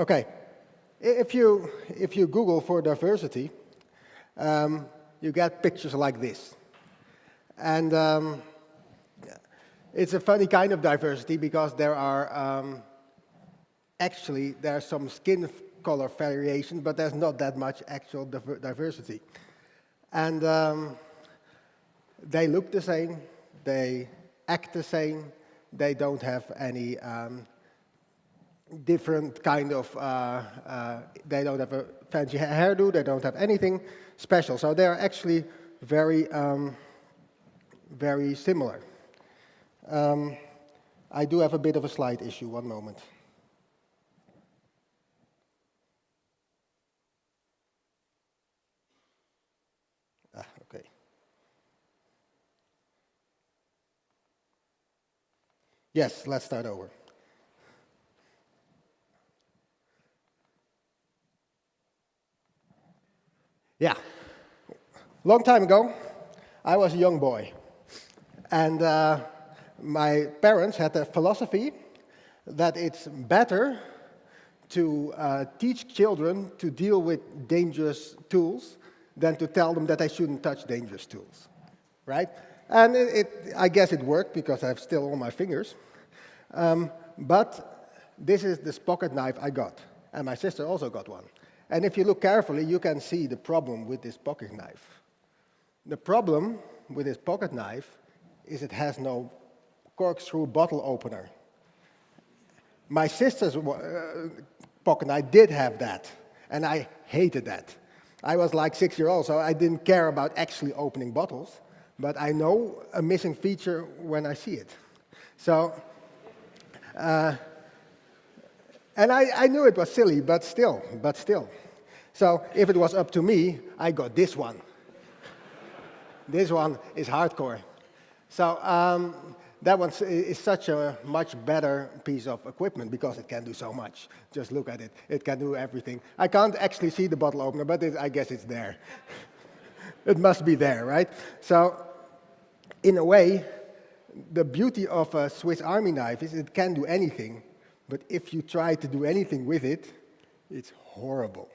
Okay, if you, if you Google for diversity, um, you get pictures like this. And um, it's a funny kind of diversity because there are um, actually there's some skin color variation, but there's not that much actual diversity. And um, they look the same, they act the same, they don't have any um, different kind of, uh, uh, they don't have a fancy hairdo, they don't have anything special. So they're actually very, um, very similar. Um, I do have a bit of a slide issue, one moment. Ah, okay. Yes, let's start over. Yeah, long time ago, I was a young boy. And uh, my parents had a philosophy that it's better to uh, teach children to deal with dangerous tools than to tell them that they shouldn't touch dangerous tools, right? And it, it, I guess it worked because I have still all my fingers. Um, but this is this pocket knife I got, and my sister also got one. And if you look carefully, you can see the problem with this pocket knife. The problem with this pocket knife is it has no corkscrew bottle opener. My sister's uh, pocket knife did have that, and I hated that. I was like six years old, so I didn't care about actually opening bottles, but I know a missing feature when I see it. So, uh, and I, I knew it was silly, but still, but still. So if it was up to me, I got this one. this one is hardcore. So um, that one is such a much better piece of equipment because it can do so much. Just look at it. It can do everything. I can't actually see the bottle opener, but it, I guess it's there. it must be there, right? So in a way, the beauty of a Swiss Army knife is it can do anything, but if you try to do anything with it, it's horrible.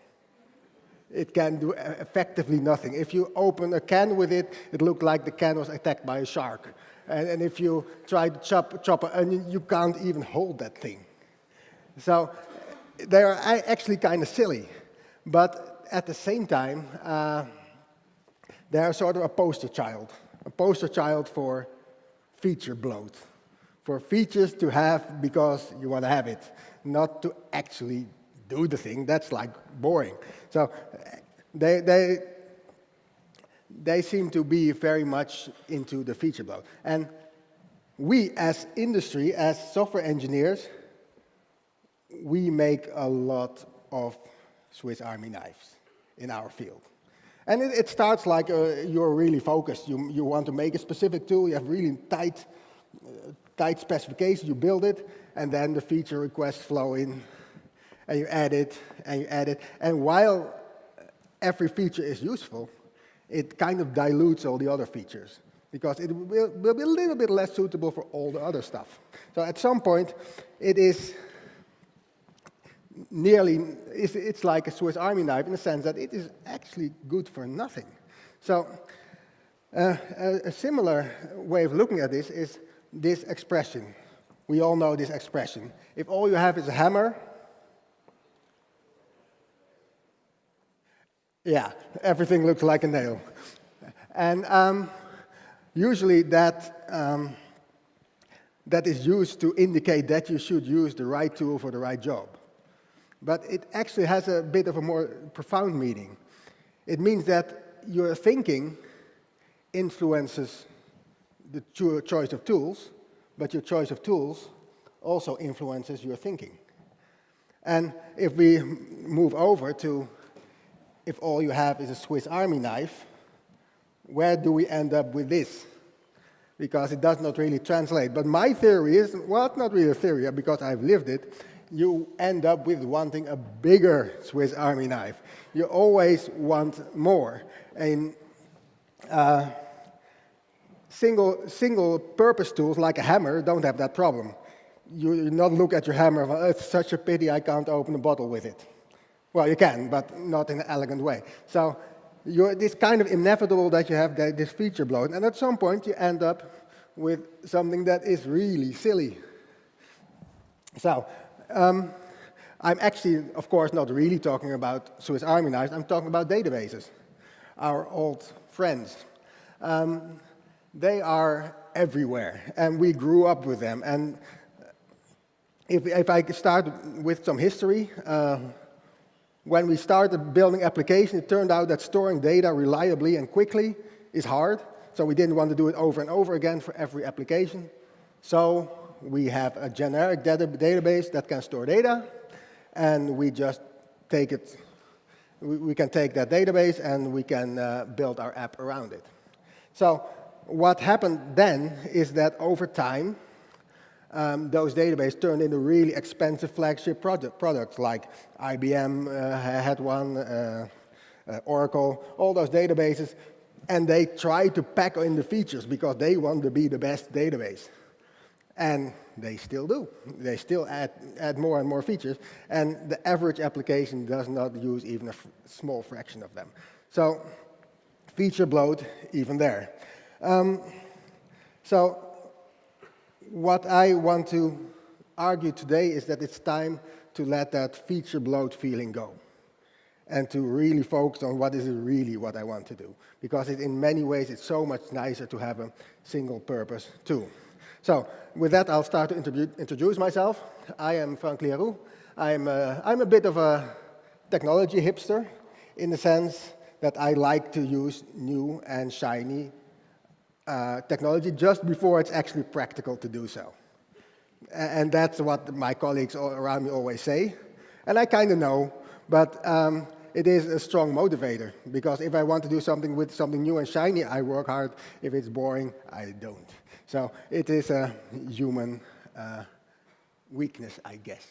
It can do effectively nothing. If you open a can with it, it looks like the can was attacked by a shark. And, and if you try to chop, chop an onion, you can't even hold that thing. So they are actually kind of silly. But at the same time, uh, they are sort of a poster child. A poster child for feature bloat, for features to have because you want to have it, not to actually do the thing. That's like boring. So they, they, they seem to be very much into the feature bloat. And we as industry, as software engineers, we make a lot of Swiss Army knives in our field. And it, it starts like uh, you're really focused. You, you want to make a specific tool, you have really tight, uh, tight specification, you build it, and then the feature requests flow in, and you add it, and you add it. And while every feature is useful, it kind of dilutes all the other features because it will, will, be a little bit less suitable for all the other stuff. So at some point, it is nearly, it's, it's like a Swiss Army knife in the sense that it is actually good for nothing. So uh, a, a, similar way of looking at this is this expression. We all know this expression. If all you have is a hammer, yeah, everything looks like a nail. And um, usually that, um, that is used to indicate that you should use the right tool for the right job. But it actually has a bit of a more profound meaning. It means that your thinking influences the choice of tools, but your choice of tools also influences your thinking. And if we move over to if all you have is a Swiss Army knife, where do we end up with this? Because it does not really translate. But my theory is, well, it's not really a theory because I've lived it, you end up with wanting a bigger Swiss Army knife. You always want more. And uh, single, single purpose tools like a hammer don't have that problem. you not look at your hammer, oh, it's such a pity I can't open a bottle with it. Well, you can, but not in an elegant way. So it's kind of inevitable that you have this feature bloat, and at some point you end up with something that is really silly. So um, I'm actually, of course, not really talking about Swiss Army knives. I'm talking about databases, our old friends. Um, they are everywhere, and we grew up with them. And if, if I start with some history, uh, when we started building applications, it turned out that storing data reliably and quickly is hard. So we didn't want to do it over and over again for every application. So we have a generic data database that can store data, and we just take it. We, we can take that database and we can uh, build our app around it. So what happened then is that over time, um, those databases turned into really expensive flagship product, products like IBM uh, had one, uh, uh, Oracle, all those databases, and they tried to pack in the features because they want to be the best database. And they still do. They still add, add more and more features, and the average application does not use even a small fraction of them. So feature bloat even there. Um, so what I want to argue today is that it's time to let that feature bloat feeling go and to really focus on what is really what I want to do. Because it, in many ways, it's so much nicer to have a single purpose tool. So with that, I'll start to introduce myself. I am Frank Lyaruu. I'm a, I'm a bit of a technology hipster in the sense that I like to use new and shiny uh, technology just before it's actually practical to do so. And that's what my colleagues around me always say. And I kind of know, but um, it is a strong motivator. Because if I want to do something with something new and shiny, I work hard. If it's boring, I don't. So it is a human uh, weakness, I guess.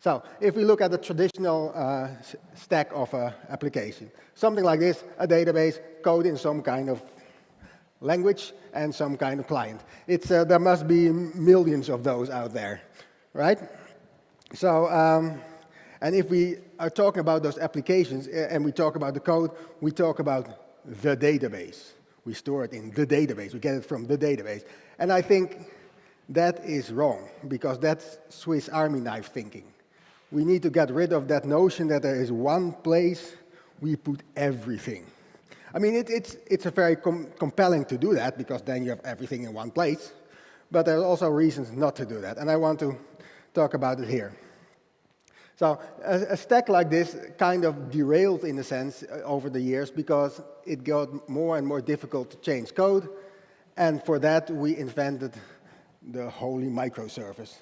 So if we look at the traditional uh, stack of an application, something like this, a database, code in some kind of language and some kind of client. It's, uh, there must be millions of those out there, right? So, um, and if we are talking about those applications and we talk about the code, we talk about the database. We store it in the database. We get it from the database. And I think that is wrong, because that's Swiss Army knife thinking. We need to get rid of that notion that there is one place we put everything. I mean, it, it's, it's a very com compelling to do that because then you have everything in one place. But there are also reasons not to do that, and I want to talk about it here. So a, a stack like this kind of derailed, in a sense, uh, over the years because it got more and more difficult to change code. And for that, we invented the holy microservice.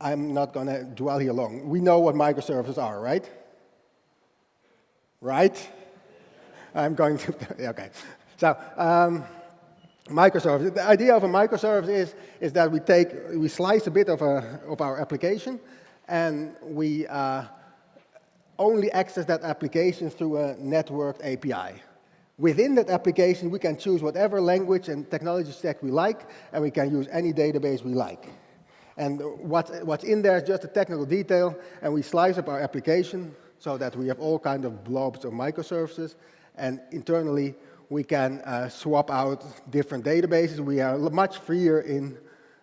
I'm not going to dwell here long. We know what microservices are, right? Right? I'm going to, okay. So, um, microservice. The idea of a microservice is, is that we take, we slice a bit of, a, of our application and we uh, only access that application through a networked API. Within that application, we can choose whatever language and technology stack we like, and we can use any database we like. And what, what's in there is just a technical detail, and we slice up our application so that we have all kinds of blobs of microservices, and internally, we can uh, swap out different databases. We are much freer in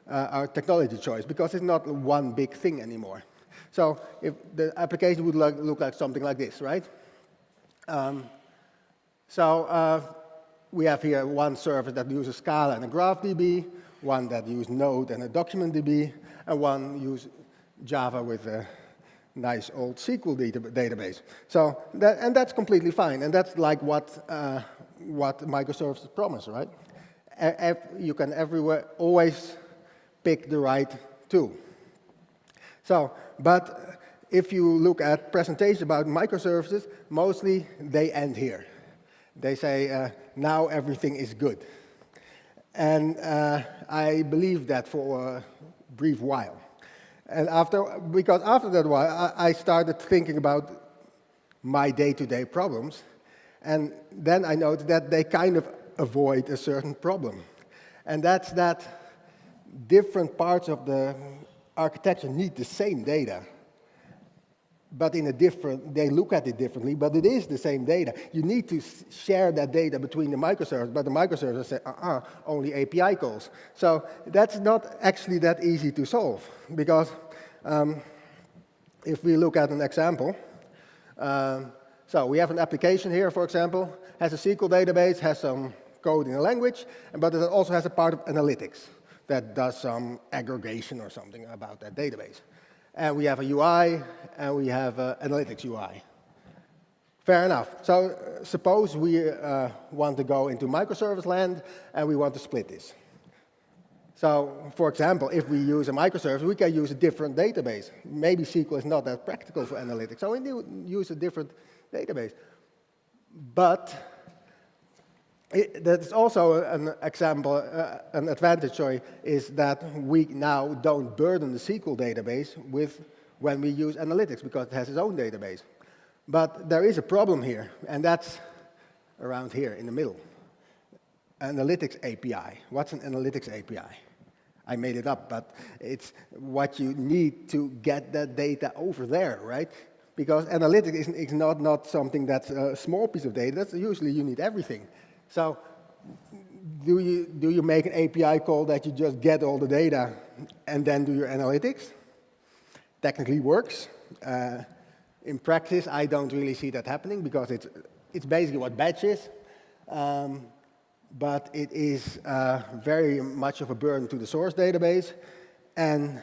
uh, our technology choice because it's not one big thing anymore. So if the application would look, look like something like this, right? Um, so uh, we have here one service that uses Scala and a GraphDB, one that uses Node and a DocumentDB, and one uses Java with a nice old SQL data database. So, that, and that's completely fine, and that's like what, uh, what microservices promise, right? You can everywhere always pick the right tool. So, but if you look at presentations about microservices, mostly they end here. They say, uh, now everything is good. And uh, I believe that for a brief while. And after, because after that while, I, I started thinking about my day-to-day -day problems. And then I noticed that they kind of avoid a certain problem. And that's that different parts of the architecture need the same data, but in a different, they look at it differently, but it is the same data. You need to share that data between the microservices, but the microservices say, uh-uh, only API calls. So that's not actually that easy to solve, because um, if we look at an example, um, so we have an application here, for example, has a SQL database, has some code in a language, but it also has a part of analytics that does some aggregation or something about that database. And we have a UI, and we have an analytics UI. Fair enough. So uh, suppose we uh, want to go into microservice land, and we want to split this. So, for example, if we use a microservice, we can use a different database. Maybe SQL is not that practical for analytics, so we need use a different database. But it, that's also an example, uh, an advantage, sorry, is that we now don't burden the SQL database with when we use analytics because it has its own database. But there is a problem here, and that's around here in the middle. Analytics API. What's an analytics API? I made it up, but it's what you need to get that data over there, right? Because analytics is, not, not something that's a small piece of data. That's usually you need everything. So do you, do you make an API call that you just get all the data and then do your analytics? Technically works. Uh, in practice, I don't really see that happening because it's, it's basically what batch is. Um, but it is uh, very much of a burden to the source database. And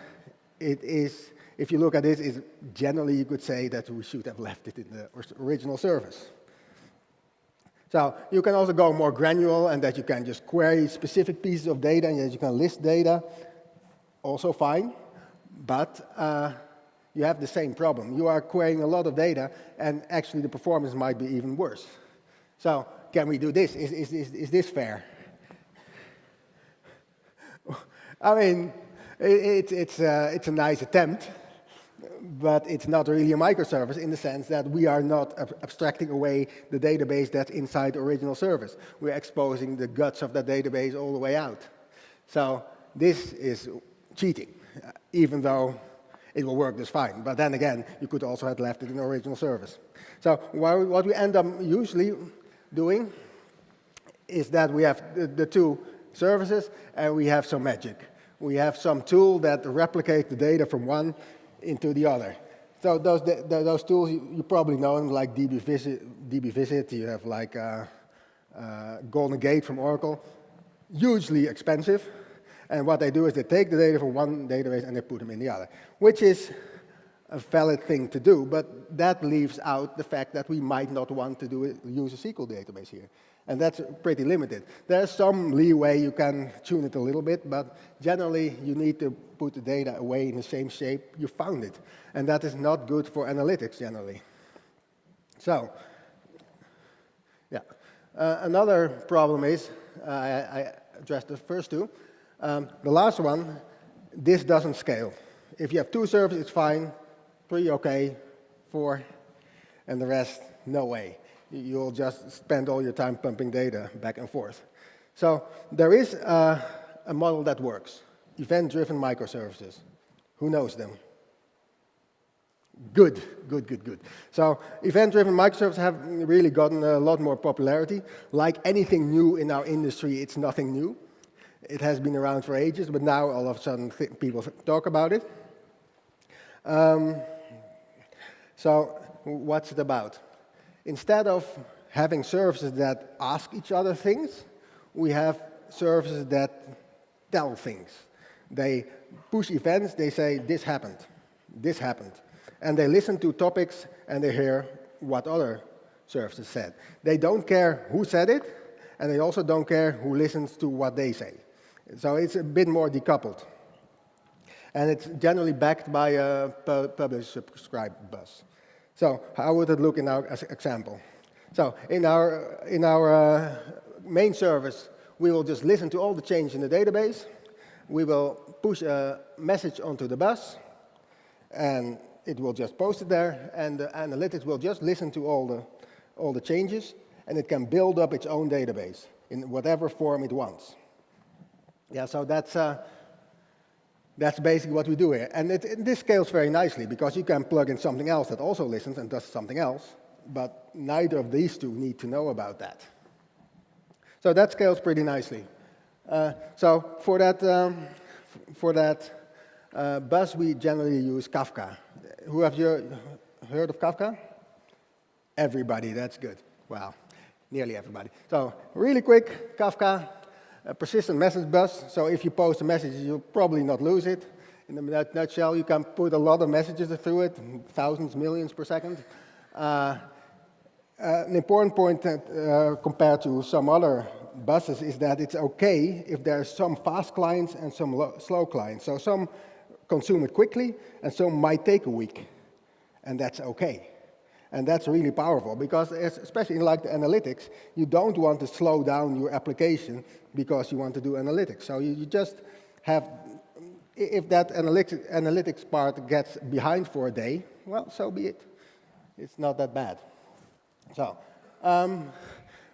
it is, if you look at this, it, is generally you could say that we should have left it in the original service. So you can also go more granular and that you can just query specific pieces of data and that you can list data, also fine. But uh, you have the same problem. You are querying a lot of data and actually the performance might be even worse. So can we do this? Is, is, is, is this fair? I mean, it, it's, uh, it's a nice attempt, but it's not really a microservice in the sense that we are not ab abstracting away the database that's inside the original service. We're exposing the guts of that database all the way out. So this is cheating, uh, even though it will work just fine. But then again, you could also have left it in the original service. So what we end up usually doing is that we have the, the two services and we have some magic. We have some tool that replicates the data from one into the other. So those, the, those tools, you, you, probably know them, like dbvisit, dbvisit you have like uh, uh, GoldenGate from Oracle, hugely expensive. And what they do is they take the data from one database and they put them in the other, which is a valid thing to do, but that leaves out the fact that we might not want to do it, use a SQL database here. And that's pretty limited. There's some leeway, you can tune it a little bit, but generally you need to put the data away in the same shape you found it. And that is not good for analytics generally. So, yeah. Uh, another problem is, uh, I, I, addressed the first two. Um, the last one, this doesn't scale. If you have two servers, it's fine. Three, okay. Four, and the rest, no way you'll just spend all your time pumping data back and forth. So there is a, a model that works, event-driven microservices. Who knows them? Good, good, good, good. So event-driven microservices have really gotten a lot more popularity. Like anything new in our industry, it's nothing new. It has been around for ages, but now all of a sudden people talk about it. Um, so what's it about? Instead of having services that ask each other things, we have services that tell things. They push events, they say, this happened, this happened. And they listen to topics and they hear what other services said. They don't care who said it, and they also don't care who listens to what they say. So it's a bit more decoupled. And it's generally backed by a publish-subscribe bus. So how would it look in our example? So in our, in our uh, main service, we will just listen to all the change in the database. We will push a message onto the bus, and it will just post it there, and the analytics will just listen to all the, all the changes, and it can build up its own database in whatever form it wants. Yeah, so that's, uh, That's basically what we do here. And it, this scales very nicely because you can plug in something else that also listens and does something else, but neither of these two need to know about that. So that scales pretty nicely. Uh, so for that, um, for that uh, bus, we generally use Kafka. Who have you heard of Kafka? Everybody, that's good. Wow, nearly everybody. So really quick, Kafka, a persistent message bus. So if you post a message, you'll probably not lose it. In a nutshell, you can put a lot of messages through it, thousands, millions per second. Uh, uh, an important point that, uh, compared to some other buses is that it's okay if there are some fast clients and some slow clients. So some consume it quickly and some might take a week, and that's okay. And that's really powerful because especially in like the analytics, you don't want to slow down your application because you want to do analytics. So you, you just have, if that analytics, analytics part gets behind for a day, well, so be it. It's not that bad. So um,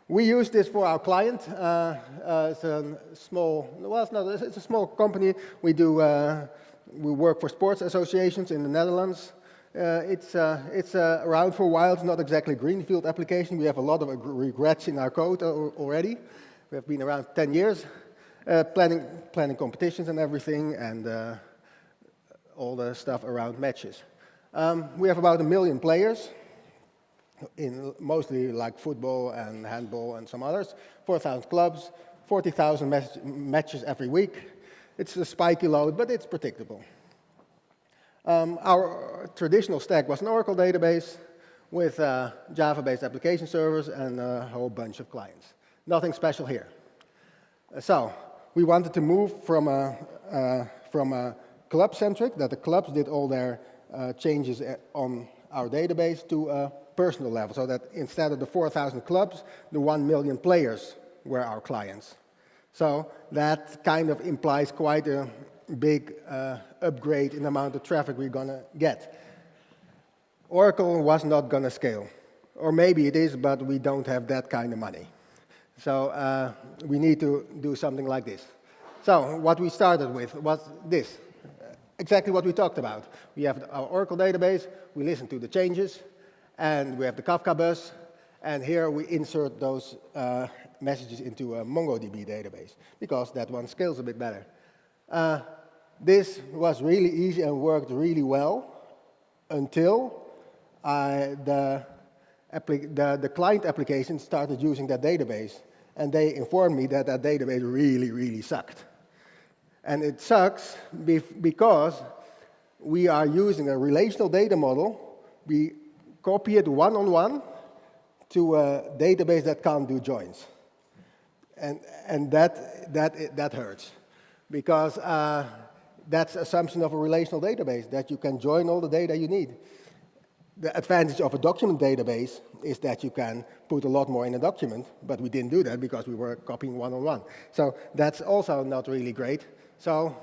we use this for our client. Uh, uh, it's a small, well, it's not, it's a small company. We do, uh, we work for sports associations in the Netherlands. Uh, it's uh, it's uh, around for a while. It's not exactly a greenfield application. We have a lot of regrets in our code already. We have been around 10 years, planning, planning competitions and everything, and all the stuff around matches. Um, we have about a million players, in mostly like football and handball and some others, 4,000 clubs, 40,000 matches every week. It's a spiky load, but it's predictable. Um, our traditional stack was an Oracle database with uh, Java-based application servers and a whole bunch of clients. Nothing special here. So we wanted to move from a, uh, from a club-centric, that the clubs did all their uh, changes uh, on our database, to a personal level, so that instead of the 4,000 clubs, the 1 million players were our clients. So that kind of implies quite a big uh, upgrade in the amount of traffic we're going to get. Oracle was not going to scale. Or maybe it is, but we don't have that kind of money. So uh, we need to do something like this. So what we started with was this, exactly what we talked about. We have our Oracle database, we listen to the changes, and we have the Kafka bus, and here we insert those uh, messages into a MongoDB database, because that one scales a bit better. Uh, this was really easy and worked really well until the, the, the, client application started using that database. And they informed me that that database really, really sucked. And it sucks because we are using a relational data model. We copy it one-on-one -on -one to a database that can't do joins. And, and that, that, that hurts because uh, that's assumption of a relational database, that you can join all the data you need. The advantage of a document database is that you can put a lot more in a document, but we didn't do that because we were copying one-on-one. -on -one. So that's also not really great. So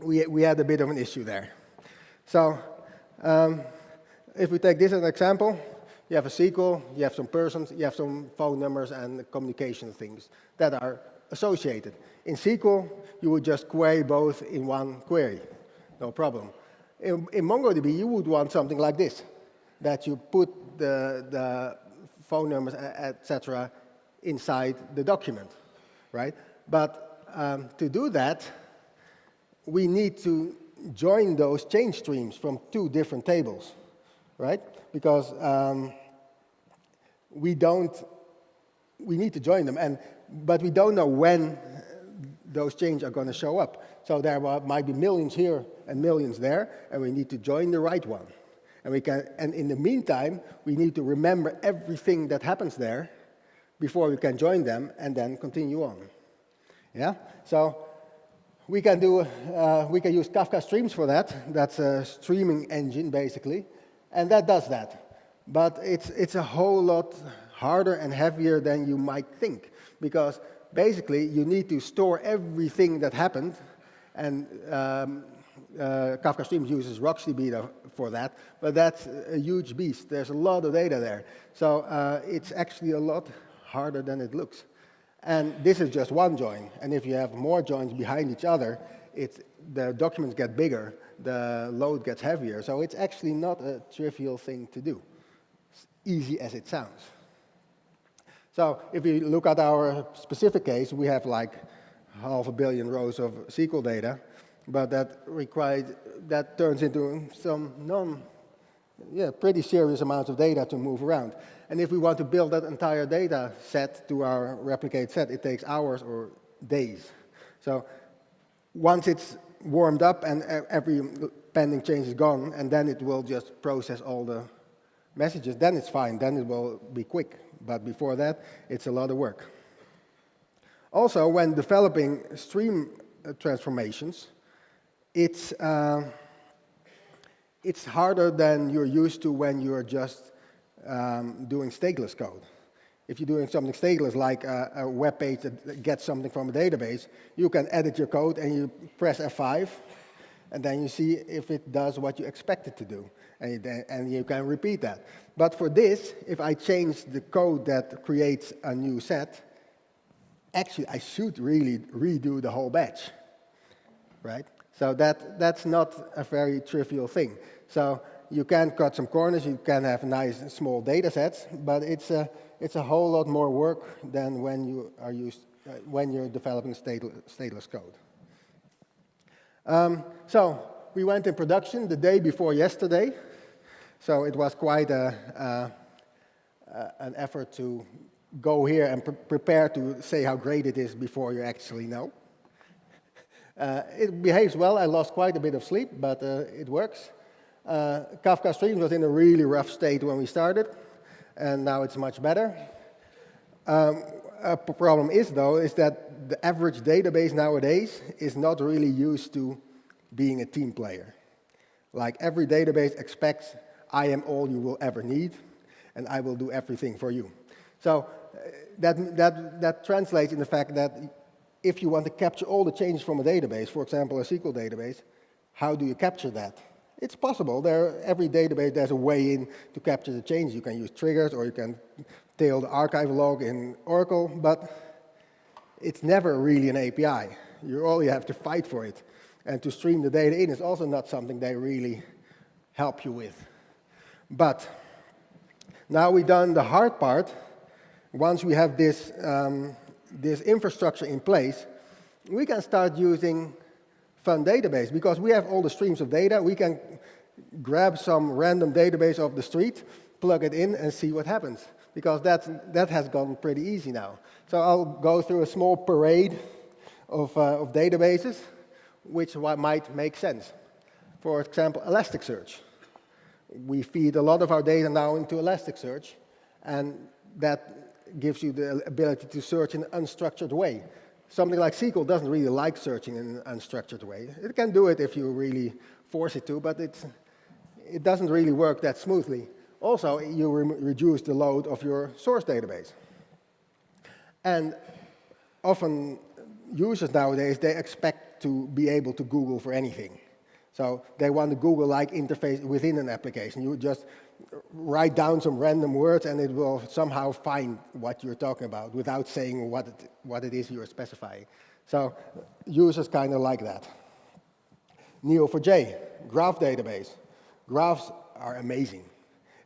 we, we had a bit of an issue there. So um, if we take this as an example, you have a SQL, you have some persons, you have some phone numbers and communication things that are associated. In SQL, you would just query both in one query, no problem. In, in MongoDB, you would want something like this, that you put the, the phone numbers, etc., inside the document, right? But um, to do that, we need to join those change streams from two different tables, right? Because um, we don't, we need to join them. And but we don't know when those changes are going to show up. So there might be millions here and millions there, and we need to join the right one. And, we can, and in the meantime, we need to remember everything that happens there before we can join them and then continue on. Yeah? So we can, do, uh, we can use Kafka Streams for that. That's a streaming engine, basically. And that does that. But it's, it's a whole lot harder and heavier than you might think because basically you need to store everything that happened and um, uh, Kafka Streams uses RocksDB for that, but that's a huge beast. There's a lot of data there. So uh, it's actually a lot harder than it looks. And this is just one join. And if you have more joins behind each other, it's the documents get bigger, the load gets heavier. So it's actually not a trivial thing to do, as easy as it sounds. So if we look at our specific case, we have like half a billion rows of SQL data, but that required, that turns into some non, yeah, pretty serious amounts of data to move around. And if we want to build that entire data set to our replicate set, it takes hours or days. So once it's warmed up and every pending change is gone, and then it will just process all the messages, then it's fine, then it will be quick. But before that, it's a lot of work. Also, when developing stream uh, transformations, it's, uh, it's harder than you're used to when you're just um, doing stateless code. If you're doing something stateless, like a, a, web page that gets something from a database, you can edit your code and you press F5, and then you see if it does what you expect it to do, and, and you can repeat that. But for this, if I change the code that creates a new set, actually I should really redo the whole batch, right? So that, that's not a very trivial thing. So you can cut some corners, you can have nice small data sets, but it's a, it's a whole lot more work than when you are used, uh, when you're developing stateless, code. Um, so we went in production the day before yesterday, so it was quite a, an effort to go here and pre prepare to say how great it is before you actually know. Uh, it behaves well. I lost quite a bit of sleep, but uh, it works. Uh, Kafka Streams was in a really rough state when we started, and now it's much better. Um, a problem is, though, is that the average database nowadays is not really used to being a team player. Like every database expects, I am all you will ever need, and I will do everything for you. So uh, that, that, that translates in the fact that if you want to capture all the changes from a database, for example, a SQL database, how do you capture that? It's possible. There, every database, there's a way in to capture the changes. You can use triggers, or you can tail the archive log in Oracle, but it's never really an API. You only have to fight for it. And to stream the data in is also not something they really help you with. But now we've done the hard part. Once we have this, um, this infrastructure in place, we can start using fun database because we have all the streams of data. We can grab some random database off the street, plug it in, and see what happens. Because that, that has gone pretty easy now. So I'll go through a small parade of, uh, of databases, which might make sense. For example, Elasticsearch. We feed a lot of our data now into Elasticsearch, and that gives you the ability to search in an unstructured way something like SQL doesn't really like searching in an unstructured way. It can do it if you really force it to, but it's, it doesn't really work that smoothly. Also, you re reduce the load of your source database. And often users nowadays, they expect to be able to Google for anything. So they want a Google-like interface within an application. You just write down some random words and it will somehow find what you're talking about without saying what it, what it is you're specifying. So users kind of like that. Neo4j, graph database. Graphs are amazing.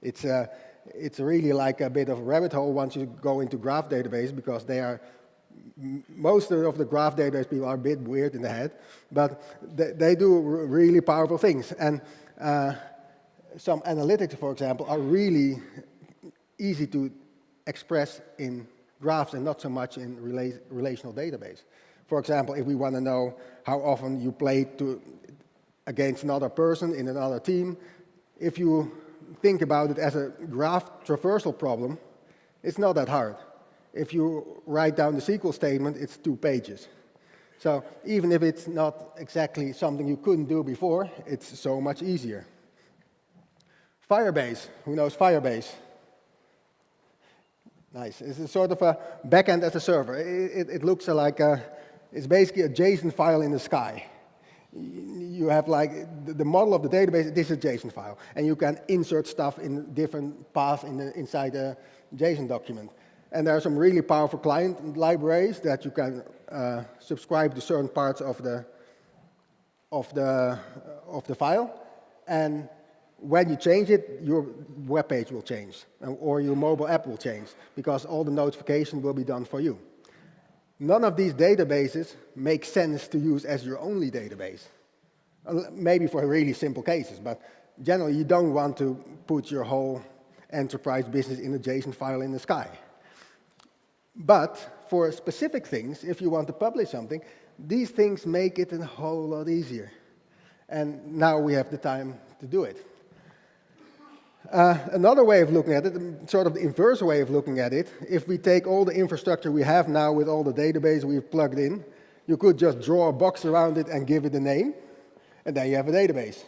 It's, a, it's really like a bit of a rabbit hole once you go into graph database because they are most of the graph database people are a bit weird in the head, but they, they do really powerful things. And uh, some analytics, for example, are really easy to express in graphs and not so much in rela relational database. For example, if we want to know how often you played to, against another person in another team, if you think about it as a graph traversal problem, it's not that hard. If you write down the SQL statement, it's two pages. So even if it's not exactly something you couldn't do before, it's so much easier. Firebase, who knows Firebase? Nice. It's a sort of a backend as a server. It, it, it looks like a, it's basically a JSON file in the sky. You have like the, the, model of the database, this is a JSON file. And you can insert stuff in different paths in the, inside a JSON document. And there are some really powerful client libraries that you can uh, subscribe to certain parts of the of the, of the file. And when you change it, your web page will change, or your mobile app will change, because all the notification will be done for you. None of these databases make sense to use as your only database. Uh, maybe for really simple cases, but generally you don't want to put your whole enterprise business in a JSON file in the sky. But for specific things, if you want to publish something, these things make it a whole lot easier. And now we have the time to do it. Uh, another way of looking at it, sort of the inverse way of looking at it, if we take all the infrastructure we have now with all the database we've plugged in, you could just draw a box around it and give it a name, and then you have a database.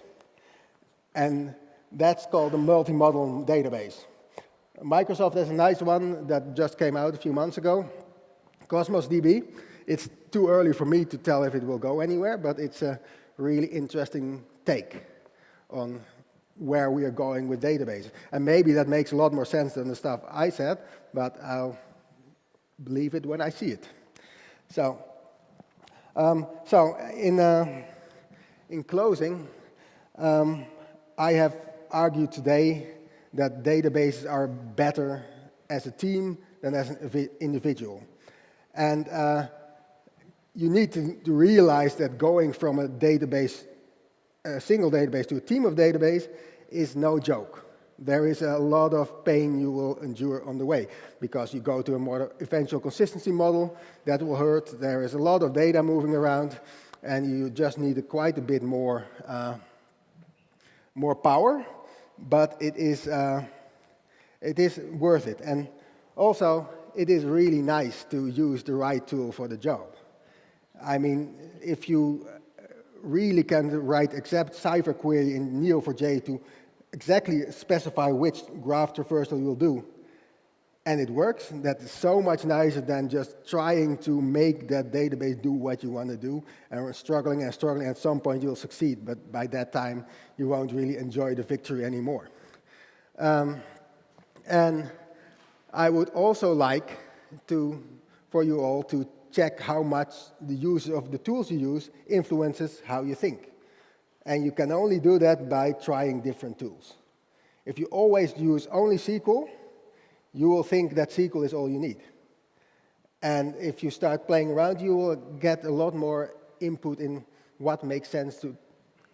And that's called a multi-model database. Microsoft has a nice one that just came out a few months ago, Cosmos DB. It's too early for me to tell if it will go anywhere, but it's a really interesting take on where we are going with databases. And maybe that makes a lot more sense than the stuff I said, but I'll believe it when I see it. So, um, so in, uh, in closing, um, I have argued today that databases are better as a team than as an individual. And uh, you need to, to realize that going from a database a single database to a team of database is no joke. There is a lot of pain you will endure on the way because you go to a more eventual consistency model that will hurt. There is a lot of data moving around and you just need quite a bit more, uh, more power, but it is, uh, it is worth it. And also, it is really nice to use the right tool for the job. I mean, if you really can write exact Cypher query in Neo4j to exactly specify which graph traversal you'll do, and it works, that is so much nicer than just trying to make that database do what you want to do, and struggling and struggling. At some point, you'll succeed, but by that time, you won't really enjoy the victory anymore. Um, and I would also like to, for you all to check how much the use of the tools you use influences how you think. And you can only do that by trying different tools. If you always use only SQL, you will think that SQL is all you need. And if you start playing around, you will get a lot more input in what makes sense to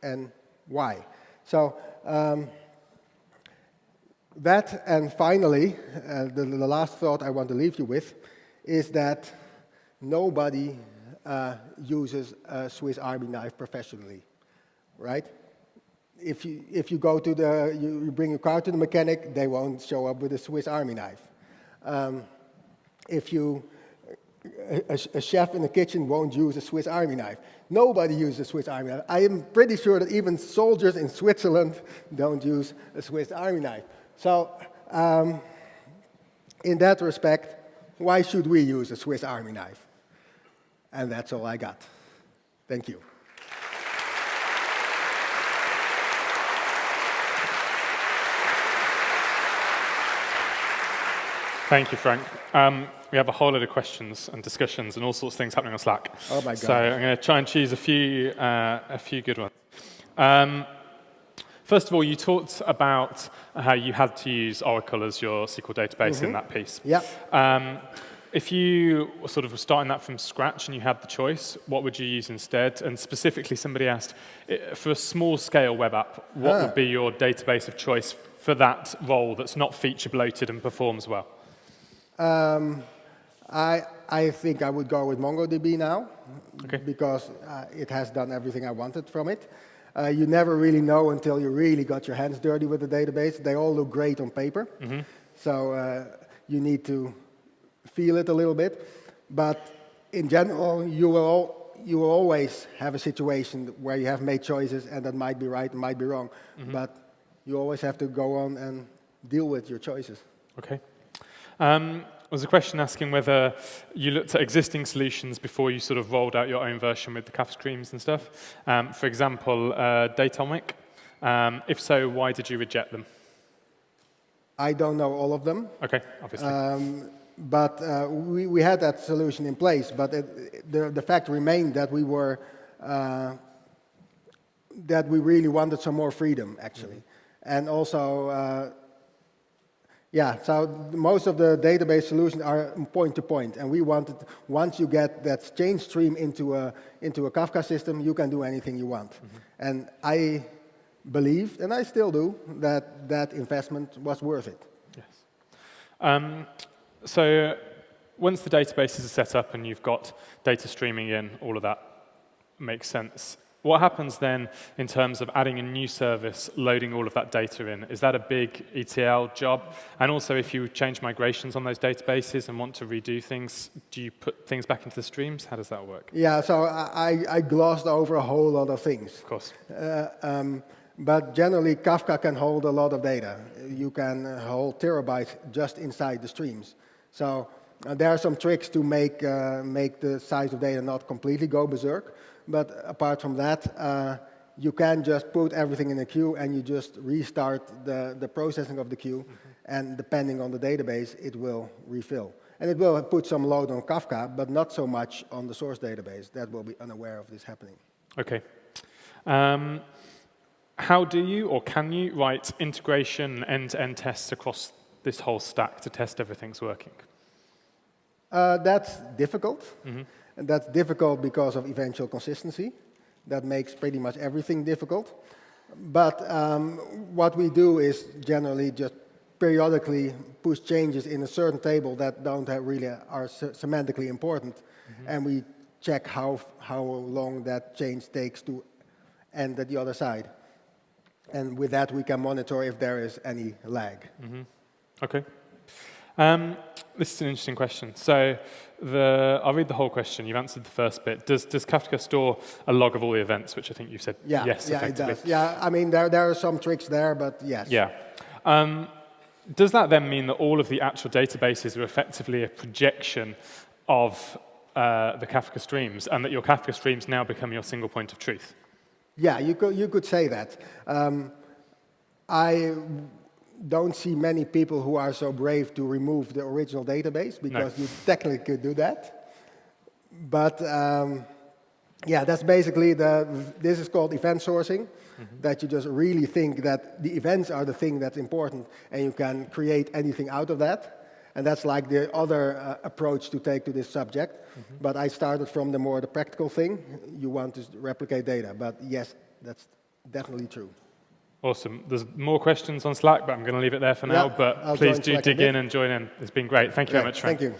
and why. So um, that, and finally, uh, the, the last thought I want to leave you with is that nobody uh, uses a Swiss Army knife professionally, right? If you, if you go to the, you, you bring your car to the mechanic, they won't show up with a Swiss Army knife. Um, if you, a, a, chef in the kitchen won't use a Swiss Army knife. Nobody uses a Swiss Army knife. I am pretty sure that even soldiers in Switzerland don't use a Swiss Army knife. So um, in that respect, why should we use a Swiss Army knife? And that's all I got. Thank you. Thank you, Frank. Um, we have a whole lot of questions and discussions and all sorts of things happening on Slack. Oh my God. So I'm going to try and choose a few, uh, a few good ones. Um, first of all, you talked about how you had to use Oracle as your SQL database mm -hmm. in that piece. Yeah. Um, if you were sort of starting that from scratch and you had the choice, what would you use instead? And specifically, somebody asked, for a small-scale web app, what ah. would be your database of choice for that role that's not feature-bloated and performs well? Um, I, I think I would go with MongoDB now, okay. because uh, it has done everything I wanted from it. Uh, you never really know until you really got your hands dirty with the database. They all look great on paper. Mm -hmm. So uh, you need to feel it a little bit. But in general, you will, all, you will always have a situation where you have made choices and that might be right and might be wrong. Mm -hmm. But you always have to go on and deal with your choices. Okay. Um, there was a question asking whether you looked at existing solutions before you sort of rolled out your own version with the Kafka streams and stuff. Um, for example, uh, Datomic. Um, if so, why did you reject them? I don't know all of them. Okay, obviously. Um, but uh, we, we had that solution in place, but it, the, the fact remained that we were uh, that we really wanted some more freedom, actually. And also, uh, yeah, so most of the database solutions are point to point, and we wanted, once you get that change stream into a, into a Kafka system, you can do anything you want. And I believed, and I still do, that that investment was worth it. Yes. Um, so once the databases are set up and you've got data streaming in, all of that makes sense. What happens then in terms of adding a new service, loading all of that data in? Is that a big ETL job? And also, if you change migrations on those databases and want to redo things, do you put things back into the streams? How does that work? Yeah, so I, I glossed over a whole lot of things. Of course. Uh, um, but generally, Kafka can hold a lot of data. You can hold terabytes just inside the streams. So uh, there are some tricks to make, uh, make the size of data not completely go berserk. But apart from that, uh, you can just put everything in a queue and you just restart the, the processing of the queue. Mm -hmm. And depending on the database, it will refill. And it will put some load on Kafka, but not so much on the source database. That will be unaware of this happening. Okay. Um, how do you or can you write integration end-to-end -end tests across this whole stack to test everything's working? Uh, that's difficult. Mm -hmm. And that's difficult because of eventual consistency. That makes pretty much everything difficult. But um, what we do is generally just periodically push changes in a certain table that don't really are semantically important. Mm -hmm. And we check how, how long that change takes to end at the other side. And with that, we can monitor if there is any lag. Mm -hmm. Okay. Um, this is an interesting question. So the, I'll read the whole question. You've answered the first bit. Does, does Kafka store a log of all the events, which I think you said yeah, yes, yeah, it does. Yeah, I mean, there, there are some tricks there, but yes. Yeah. Um, does that then mean that all of the actual databases are effectively a projection of uh, the Kafka streams, and that your Kafka streams now become your single point of truth? Yeah, you could, you could say that. Um, I don't see many people who are so brave to remove the original database because no. you technically could do that. But um, yeah, that's basically the, this is called event sourcing, mm -hmm. that you just really think that the events are the thing that's important and you can create anything out of that. And that's like the other uh, approach to take to this subject. Mm -hmm. But I started from the more the practical thing. You want to replicate data, but yes, that's definitely true. Awesome. There's more questions on Slack, but I'm going to leave it there for now. but I'll please do dig in and join in. It's been great. Thank you very much, Frank. Thank you.